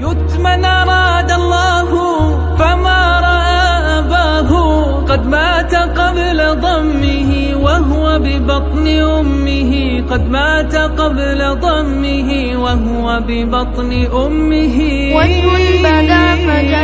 يتمن أراد الله فما رأى أباه. قد مات قبل ضمه وهو ببطن أمه. قد مات قبل ضمه وهو ببطن أمه. وجه بدا فجاء